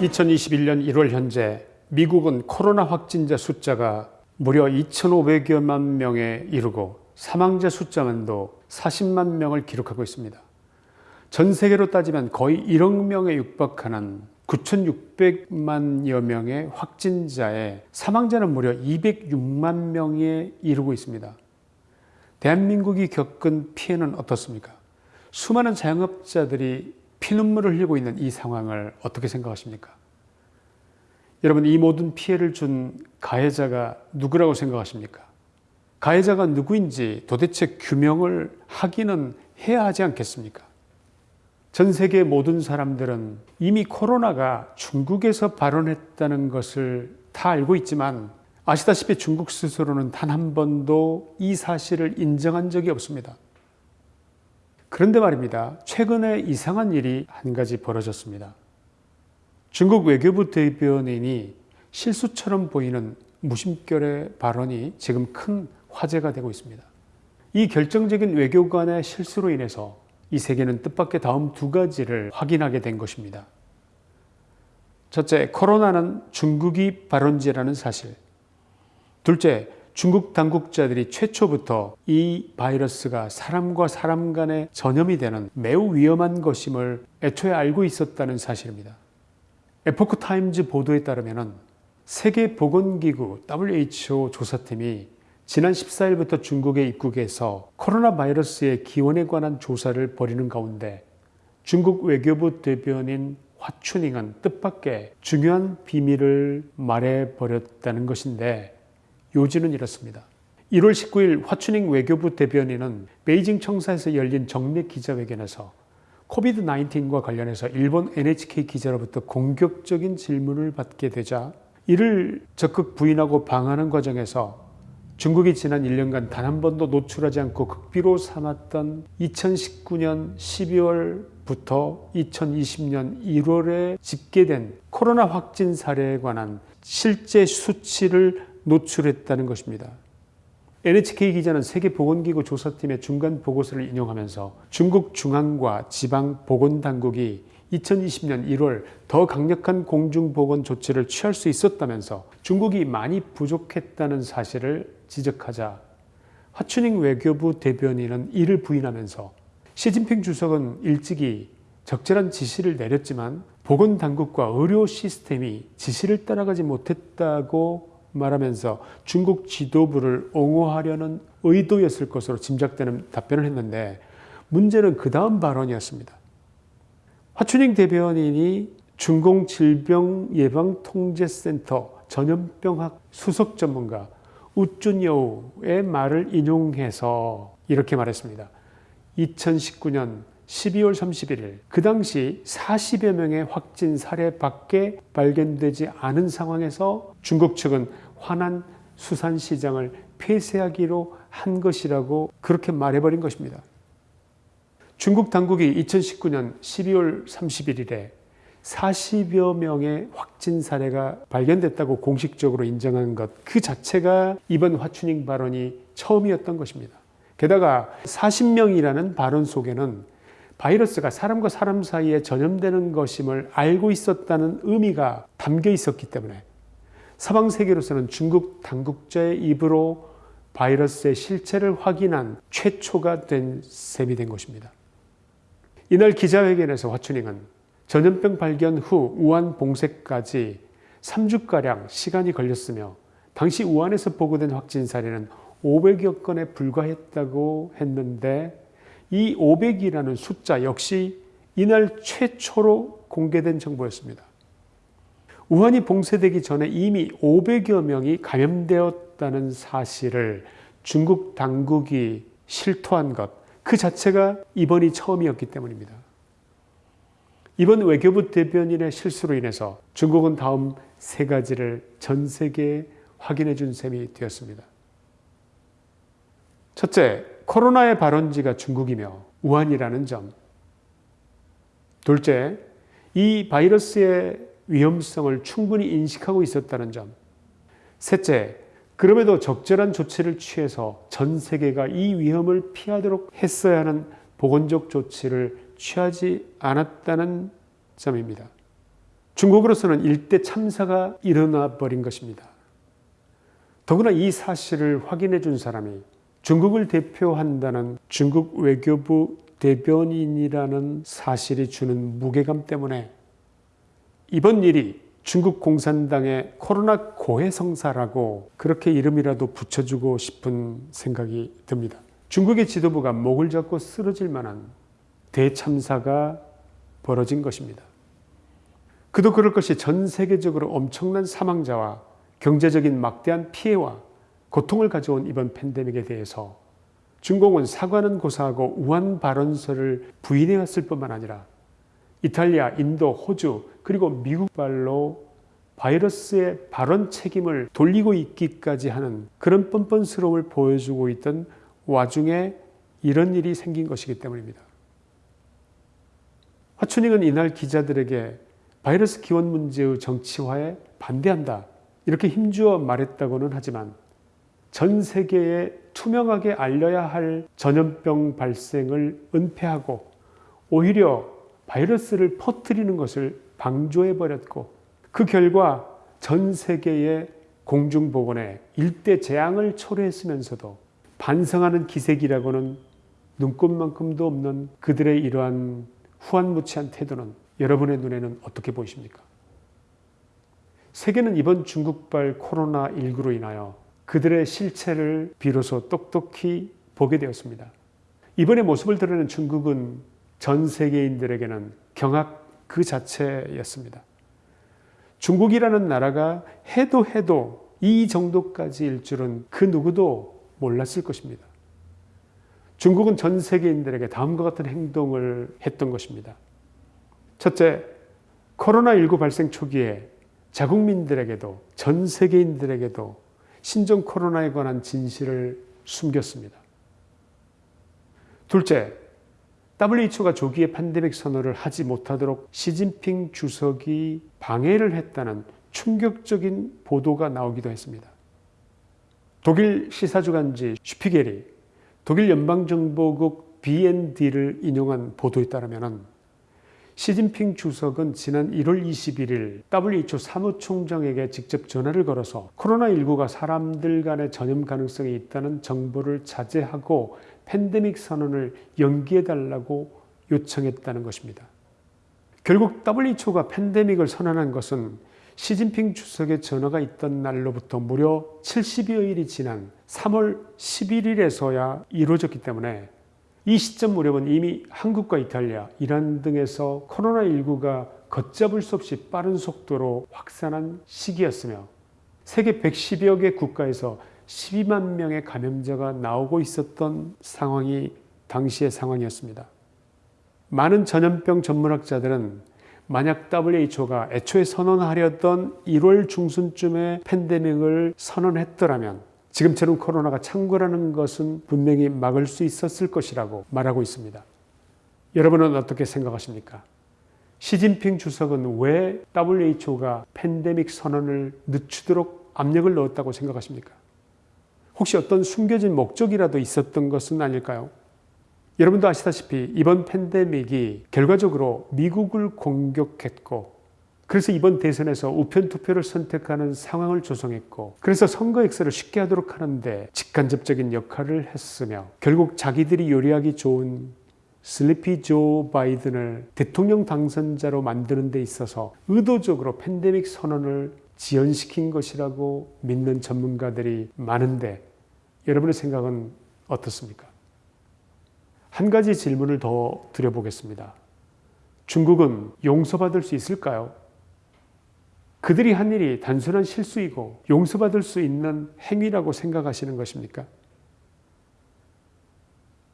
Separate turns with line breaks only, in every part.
2021년 1월 현재 미국은 코로나 확진자 숫자가 무려 2,500여만 명에 이르고 사망자 숫자만도 40만 명을 기록하고 있습니다. 전 세계로 따지면 거의 1억 명에 육박하는 9,600만여 명의 확진자에 사망자는 무려 206만 명에 이르고 있습니다. 대한민국이 겪은 피해는 어떻습니까? 수많은 자영업자들이 피눈물을 흘리고 있는 이 상황을 어떻게 생각하십니까? 여러분 이 모든 피해를 준 가해자가 누구라고 생각하십니까? 가해자가 누구인지 도대체 규명을 하기는 해야 하지 않겠습니까? 전 세계 모든 사람들은 이미 코로나가 중국에서 발원했다는 것을 다 알고 있지만 아시다시피 중국 스스로는 단 한 번도 이 사실을 인정한 적이 없습니다. 그런데 말입니다. 최근에 이상한 일이 한 가지 벌어졌습니다. 중국 외교부 대변인이 실수처럼 보이는 무심결의 발언이 지금 큰 화제가 되고 있습니다. 이 결정적인 외교관의 실수로 인해서 이 세계는 뜻밖의 다음 두 가지를 확인하게 된 것입니다. 첫째, 코로나는 중국이 발원지라는 사실. 둘째, 중국 당국자들이 최초부터 이 바이러스가 사람과 사람 간에 전염이 되는 매우 위험한 것임을 애초에 알고 있었다는 사실입니다. 에포크 타임즈 보도에 따르면 세계보건기구 WHO 조사팀이 지난 14일부터 중국에 입국해서 코로나 바이러스의 기원에 관한 조사를 벌이는 가운데 중국 외교부 대변인 화춘잉은 뜻밖의 중요한 비밀을 말해버렸다는 것인데 요지는 이렇습니다. 1월 19일 화춘잉 외교부 대변인은 베이징 청사에서 열린 정례 기자회견에서 코비드 19과 관련해서 일본 NHK 기자로부터 공격적인 질문을 받게 되자 이를 적극 부인하고 방하는 과정에서 중국이 지난 1년간 단 한 번도 노출하지 않고 극비로 삼았던 2019년 12월부터 2020년 1월에 집계된 코로나 확진 사례에 관한 실제 수치를 노출했다는 것입니다. NHK 기자는 세계보건기구 조사팀의 중간 보고서를 인용하면서 중국 중앙과 지방 보건당국이 2020년 1월 더 강력한 공중보건 조치를 취할 수 있었다면서 중국이 많이 부족했다는 사실을 지적하자 화춘잉 외교부 대변인은 이를 부인하면서 시진핑 주석은 일찍이 적절한 지시를 내렸지만 보건당국과 의료 시스템이 지시를 따라가지 못했다고 말하면서 중국 지도부를 옹호하려는 의도였을 것으로 짐작되는 답변을 했는데 문제는 그 다음 발언이었습니다. 화춘잉 대변인이 중공질병예방통제센터 전염병학 수석 전문가 우준여우의 말을 인용해서 이렇게 말했습니다. 2019년 12월 31일 그 당시 40여 명의 확진 사례밖에 발견되지 않은 상황에서 중국 측은 화난 수산시장을 폐쇄하기로 한 것이라고 그렇게 말해버린 것입니다. 중국 당국이 2019년 12월 31일에 40여 명의 확진 사례가 발견됐다고 공식적으로 인정한 것 그 자체가 이번 화춘잉 발언이 처음이었던 것입니다. 게다가 40명이라는 발언 속에는 바이러스가 사람과 사람 사이에 전염되는 것임을 알고 있었다는 의미가 담겨 있었기 때문에 서방 세계로서는 중국 당국자의 입으로 바이러스의 실체를 확인한 최초가 된 셈이 된 것입니다. 이날 기자회견에서 화춘잉은 전염병 발견 후 우한 봉쇄까지 3주가량 시간이 걸렸으며 당시 우한에서 보고된 확진 사례는 500여 건에 불과했다고 했는데 이 500이라는 숫자 역시 이날 최초로 공개된 정보였습니다. 우한이 봉쇄되기 전에 이미 500여 명이 감염되었다는 사실을 중국 당국이 실토한 것, 그 자체가 이번이 처음이었기 때문입니다. 이번 외교부 대변인의 실수로 인해서 중국은 다음 세 가지를 전 세계에 확인해 준 셈이 되었습니다. 첫째, 코로나의 발원지가 중국이며 우한이라는 점. 둘째, 이 바이러스의 위험성을 충분히 인식하고 있었다는 점. 셋째, 그럼에도 적절한 조치를 취해서 전 세계가 이 위험을 피하도록 했어야 하는 보건적 조치를 취하지 않았다는 점입니다. 중국으로서는 일대 참사가 일어나 버린 것입니다. 더구나 이 사실을 확인해 준 사람이 중국을 대표한다는 중국 외교부 대변인이라는 사실이 주는 무게감 때문에 이번 일이 중국 공산당의 코로나 고해성사라고 그렇게 이름이라도 붙여주고 싶은 생각이 듭니다. 중국의 지도부가 목을 잡고 쓰러질 만한 대참사가 벌어진 것입니다. 그도 그럴 것이 전 세계적으로 엄청난 사망자와 경제적인 막대한 피해와 고통을 가져온 이번 팬데믹에 대해서 중공은 사과는 고사하고 우한 발언서를 부인해왔을 뿐만 아니라 이탈리아, 인도, 호주 그리고 미국발로 바이러스의 발언 책임을 돌리고 있기까지 하는 그런 뻔뻔스러움을 보여주고 있던 와중에 이런 일이 생긴 것이기 때문입니다. 화춘익은 이날 기자들에게 바이러스 기원 문제의 정치화에 반대한다. 이렇게 힘주어 말했다고는 하지만 전 세계에 투명하게 알려야 할 전염병 발생을 은폐하고 오히려 바이러스를 퍼뜨리는 것을 방조해 버렸고 그 결과 전 세계의 공중보건에 일대 재앙을 초래했으면서도 반성하는 기색이라고는 눈꽃만큼도 없는 그들의 이러한 후한무치한 태도는 여러분의 눈에는 어떻게 보이십니까? 세계는 이번 중국발 코로나19로 인하여 그들의 실체를 비로소 똑똑히 보게 되었습니다. 이번의 모습을 드러낸 중국은 전 세계인들에게는 경악 그 자체였습니다. 중국이라는 나라가 해도 해도 이 정도까지 일 줄은 그 누구도 몰랐을 것입니다. 중국은 전 세계인들에게 다음과 같은 행동을 했던 것입니다. 첫째, 코로나19 발생 초기에 자국민들에게도 전 세계인들에게도 신종 코로나에 관한 진실을 숨겼습니다. 둘째, WHO가 조기에 팬데믹 선언을 하지 못하도록 시진핑 주석이 방해를 했다는 충격적인 보도가 나오기도 했습니다. 독일 시사주간지 슈피겔이 독일 연방정보국 BND를 인용한 보도에 따르면 시진핑 주석은 지난 1월 21일 WHO 사무총장에게 직접 전화를 걸어서 코로나19가 사람들 간의 전염 가능성이 있다는 정보를 자제하고 팬데믹 선언을 연기해달라고 요청했다는 것입니다. 결국 WHO가 팬데믹을 선언한 것은 시진핑 주석의 전화가 있던 날로부터 무려 70여일이 지난 3월 11일에서야 이루어졌기 때문에 이 시점 무렵은 이미 한국과 이탈리아, 이란 등에서 코로나19가 걷잡을 수 없이 빠른 속도로 확산한 시기였으며 세계 110여 개 국가에서 12만 명의 감염자가 나오고 있었던 상황이 당시의 상황이었습니다. 많은 전염병 전문학자들은 만약 WHO가 애초에 선언하려던 1월 중순쯤에 팬데믹을 선언했더라면 지금처럼 코로나가 창궐하는 것은 분명히 막을 수 있었을 것이라고 말하고 있습니다. 여러분은 어떻게 생각하십니까? 시진핑 주석은 왜 WHO가 팬데믹 선언을 늦추도록 압력을 넣었다고 생각하십니까? 혹시 어떤 숨겨진 목적이라도 있었던 것은 아닐까요? 여러분도 아시다시피 이번 팬데믹이 결과적으로 미국을 공격했고 그래서 이번 대선에서 우편 투표를 선택하는 상황을 조성했고 그래서 선거 액수를 쉽게 하도록 하는데 직간접적인 역할을 했으며 결국 자기들이 요리하기 좋은 슬리피 조 바이든을 대통령 당선자로 만드는 데 있어서 의도적으로 팬데믹 선언을 지연시킨 것이라고 믿는 전문가들이 많은데 여러분의 생각은 어떻습니까? 한 가지 질문을 더 드려보겠습니다. 중국은 용서받을 수 있을까요? 그들이 한 일이 단순한 실수이고 용서받을 수 있는 행위라고 생각하시는 것입니까?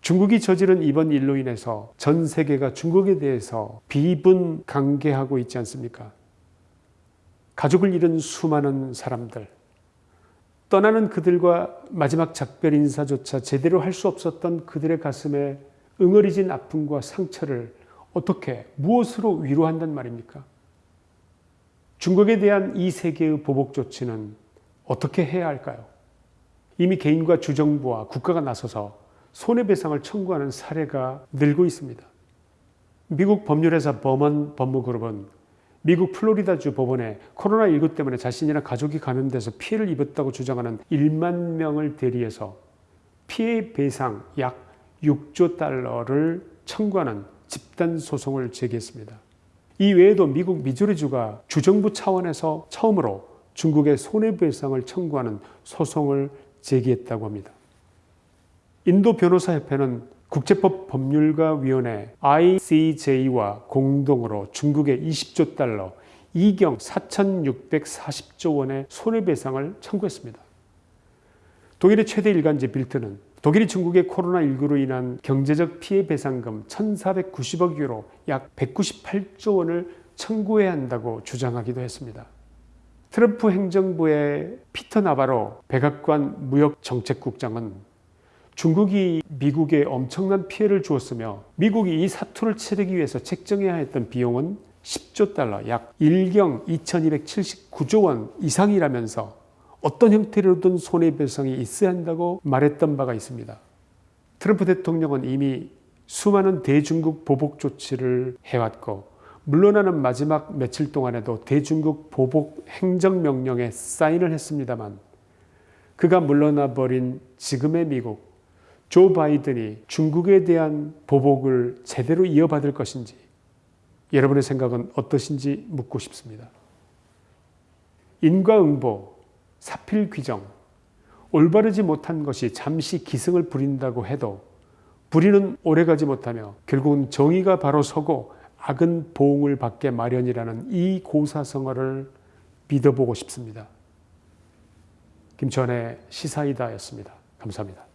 중국이 저지른 이번 일로 인해서 전 세계가 중국에 대해서 비분 강개하고 있지 않습니까? 가족을 잃은 수많은 사람들, 떠나는 그들과 마지막 작별 인사조차 제대로 할 수 없었던 그들의 가슴에 응어리진 아픔과 상처를 어떻게, 무엇으로 위로한단 말입니까? 중국에 대한 이 세계의 보복 조치는 어떻게 해야 할까요? 이미 개인과 주정부와 국가가 나서서 손해배상을 청구하는 사례가 늘고 있습니다. 미국 법률회사 버먼 법무그룹은 미국 플로리다주 법원에 코로나19 때문에 자신이나 가족이 감염돼서 피해를 입었다고 주장하는 1만 명을 대리해서 피해 배상 약 6조 달러를 청구하는 집단 소송을 제기했습니다. 이 외에도 미국 미주리주가 주정부 차원에서 처음으로 중국의 손해배상을 청구하는 소송을 제기했다고 합니다. 인도 변호사협회는 국제법 법률가 위원회 ICJ와 공동으로 중국의 20조 달러, 이경 4,640조 원의 손해배상을 청구했습니다. 독일의 최대 일간지 빌트는 독일이 중국의 코로나19로 인한 경제적 피해 배상금 1,490억 유로 약 198조 원을 청구해야 한다고 주장하기도 했습니다. 트럼프 행정부의 피터 나바로 백악관 무역정책국장은 중국이 미국에 엄청난 피해를 주었으며 미국이 이 사투를 치르기 위해서 책정해야 했던 비용은 10조 달러 약 1경 2279조 원 이상이라면서 어떤 형태로든 손해배상이 있어야 한다고 말했던 바가 있습니다. 트럼프 대통령은 이미 수많은 대중국 보복 조치를 해왔고 물러나는 마지막 며칠 동안에도 대중국 보복 행정명령에 사인을 했습니다만 그가 물러나 버린 지금의 미국 조 바이든이 중국에 대한 보복을 제대로 이어받을 것인지 여러분의 생각은 어떠신지 묻고 싶습니다. 인과응보 사필 규정, 올바르지 못한 것이 잠시 기승을 부린다고 해도 불의는 오래가지 못하며 결국은 정의가 바로 서고 악은 보응을 받게 마련이라는 이 고사성어를 믿어보고 싶습니다. 김천의 시사이다였습니다. 감사합니다.